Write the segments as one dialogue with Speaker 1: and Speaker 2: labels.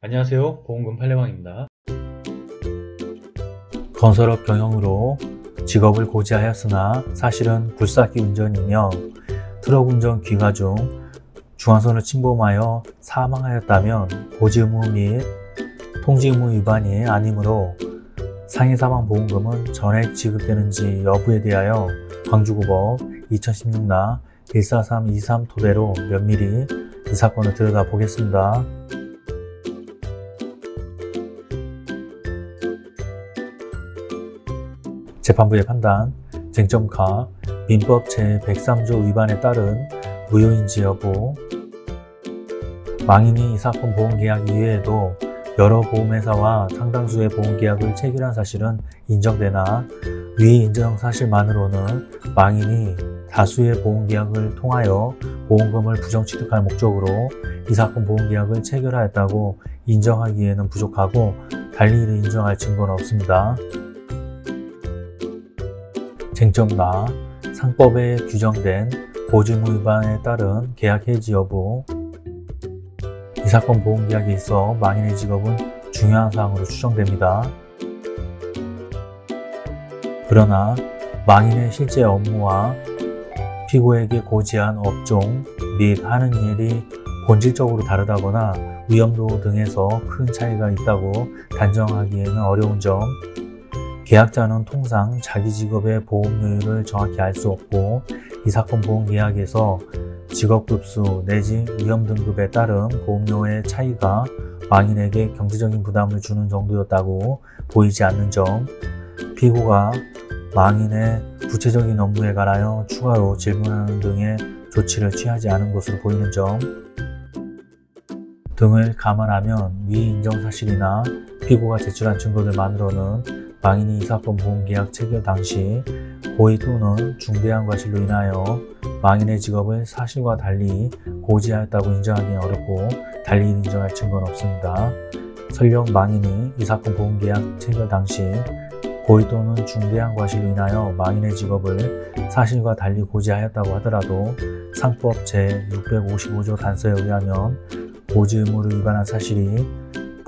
Speaker 1: 안녕하세요 보험금 팔례방입니다
Speaker 2: 건설업 경영으로 직업을 고지하였으나 사실은 굴삭기 운전이며 트럭 운전 귀가 중 중앙선을 침범하여 사망하였다면 고지 의무 및 통지 의무 위반이 아니므로 상해 사망 보험금은 전액 지급되는지 여부에 대하여 광주고법 2016나 14323 토대로 면밀히 이 사건을 들여다보겠습니다. 재판부의 판단, 쟁점가, 민법 제103조 위반에 따른 무효인지 여부 망인이 이 사건 보험계약 이외에도 여러 보험회사와 상당수의 보험계약을 체결한 사실은 인정되나 위 인정 사실만으로는 망인이 다수의 보험계약을 통하여 보험금을 부정취득할 목적으로 이 사건 보험계약을 체결하였다고 인정하기에는 부족하고 달리 이를 인정할 증거는 없습니다. 쟁점나 상법에 규정된 보증 위반에 따른 계약 해지 여부 이 사건 보험계약에 있어 망인의 직업은 중요한 사항으로 추정됩니다. 그러나 망인의 실제 업무와 피고에게 고지한 업종 및 하는 일이 본질적으로 다르다거나 위험도 등에서 큰 차이가 있다고 단정하기에는 어려운 점 계약자는 통상 자기 직업의 보험료율을 정확히 알 수 없고 이 사건 보험 계약에서 직업급수 내지 위험 등급에 따른 보험료의 차이가 망인에게 경제적인 부담을 주는 정도였다고 보이지 않는 점 피고가 망인의 구체적인 업무에 관하여 추가로 질문하는 등의 조치를 취하지 않은 것으로 보이는 점 등을 감안하면 위 인정 사실이나 피고가 제출한 증거들만으로는 망인이 이 사건 보험계약 체결 당시 고의 또는 중대한 과실로 인하여 망인의 직업을 사실과 달리 고지하였다고 인정하기는 어렵고 달리 인정할 증거는 없습니다. 설령 망인이 이 사건 보험계약 체결 당시 고의 또는 중대한 과실로 인하여 망인의 직업을 사실과 달리 고지하였다고 하더라도 상법 제655조 단서에 의하면 고지 의무를 위반한 사실이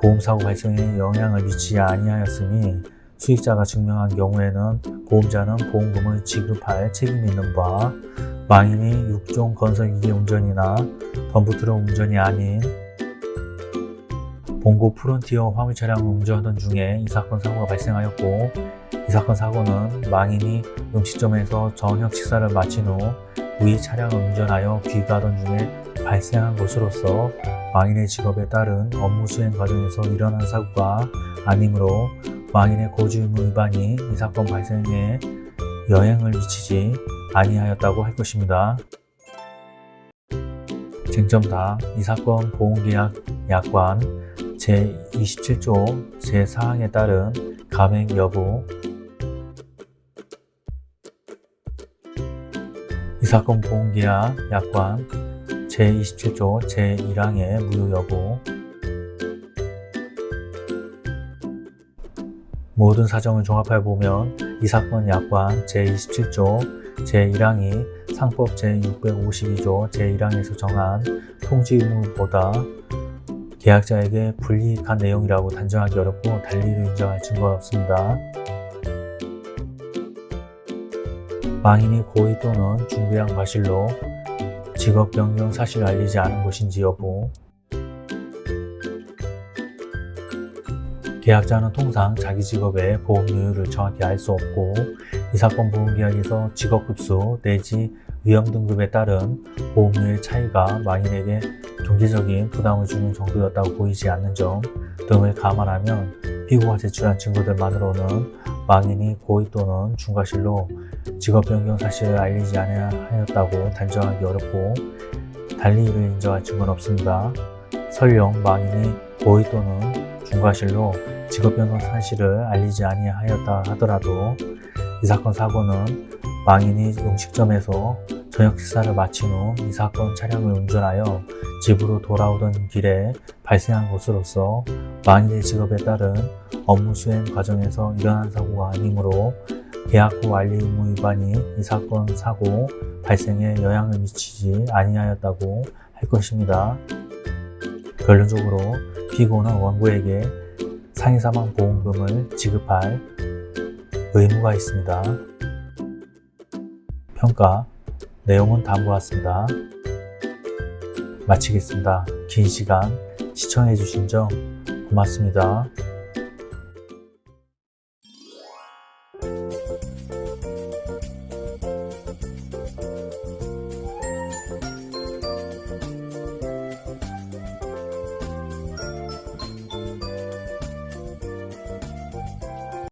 Speaker 2: 보험사고 발생에 영향을 미치지 아니하였으니 수익자가 증명한 경우에는 보험자는 보험금을 지급할 책임이 있는 바 망인이 육종 건설기계 운전이나 덤프트럭 운전이 아닌 봉고 프론티어 화물 차량을 운전하던 중에 이 사건 사고가 발생하였고 이 사건 사고는 망인이 음식점에서 저녁 식사를 마친 후위 차량을 운전하여 귀가하던 중에 발생한 것으로서 망인의 직업에 따른 업무 수행 과정에서 일어난 사고가 아니므로 망인의 고지 의무 위반이 이 사건 발생에 영향을 미치지 아니하였다고 할 것입니다. 쟁점 다 이 사건 보험계약 약관 제27조 제4항에 따른 감액 여부 이 사건 보험계약 약관 제27조 제1항의 무효 여부 모든 사정을 종합해 보면 이 사건 약관 제27조 제1항이 상법 제652조 제1항에서 정한 통지 의무보다 계약자에게 불이익한 내용이라고 단정하기 어렵고 달리를 인정할 증거가 없습니다. 망인이 고의 또는 중대한 과실로 직업 변경 사실을 알리지 않은 것인지 여부 계약자는 통상 자기 직업의 보험료율을 정확히 알 수 없고 이 사건 보험계약에서 직업급수 내지 위험 등급에 따른 보험료의 차이가 망인에게 경제적인 부담을 주는 정도였다고 보이지 않는 점 등을 감안하면 피고가 제출한 증거들만으로는 망인이 고의 또는 중과실로 직업 변경 사실을 알리지 않았다고 단정하기 어렵고 달리 이를 인정할 증거는 없습니다. 설령 망인이 고의 또는 중과실로 직업변경 사실을 알리지 아니하였다 하더라도 이 사건 사고는 망인이 음식점에서 저녁 식사를 마친 후 이 사건 차량을 운전하여 집으로 돌아오던 길에 발생한 것으로서 망인의 직업에 따른 업무 수행 과정에서 일어난 사고가 아니므로 계약 후 알리 의무 위반이 이 사건 사고 발생에 영향을 미치지 아니하였다고 할 것입니다. 결론적으로 피고는 원고에게 상해사망 보험금을 지급할 의무가 있습니다. 평가 내용은 다음과 같습니다. 마치겠습니다. 긴 시간 시청해주신 점 고맙습니다.